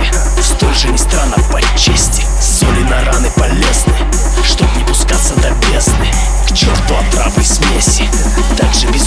и лести Столь же не странно по чести. Соли на раны полезны Чтоб не пускаться до бездны. К черту отравы смеси. Так же безумно